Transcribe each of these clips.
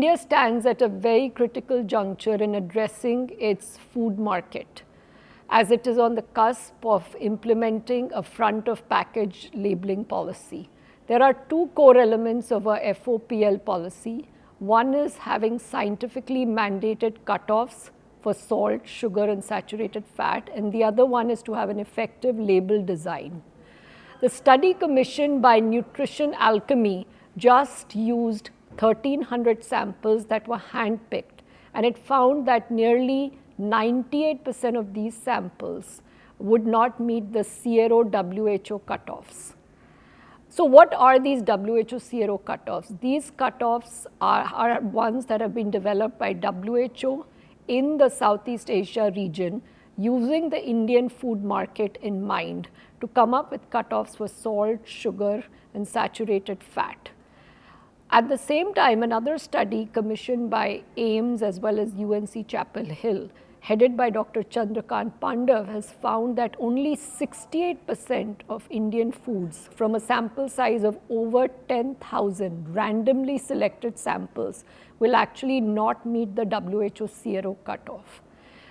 India stands at a very critical juncture in addressing its food market as it is on the cusp of implementing a front of package labeling policy. There are two core elements of our FOPL policy. One is having scientifically mandated cutoffs for salt, sugar and saturated fat and the other one is to have an effective label design. The study commissioned by Nutrition Alchemy just used 1300 samples that were handpicked and it found that nearly 98% of these samples would not meet the SEARO WHO cutoffs. So what are these WHO SEARO cutoffs? These cutoffs are, are ones that have been developed by WHO in the Southeast Asia region using the Indian food market in mind to come up with cutoffs for salt, sugar and saturated fat. At the same time, another study commissioned by AIIMS as well as UNC Chapel Hill headed by Dr. Chandrakant Pandav has found that only 68% of Indian foods from a sample size of over 10,000 randomly selected samples will actually not meet the WHO SEARO cutoff.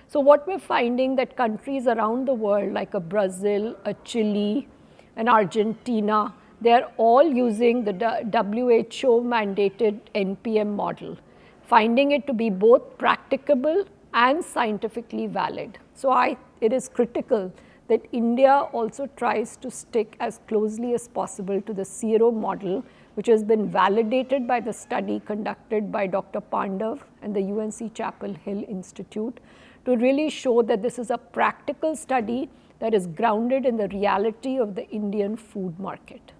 So what we're finding that countries around the world like a Brazil, a Chile, an Argentina, they're all using the WHO mandated NPM model, finding it to be both practicable and scientifically valid. So I, it is critical that India also tries to stick as closely as possible to the SEARO model, which has been validated by the study conducted by Dr. Pandav and the UNC Chapel Hill Institute to really show that this is a practical study that is grounded in the reality of the Indian food market.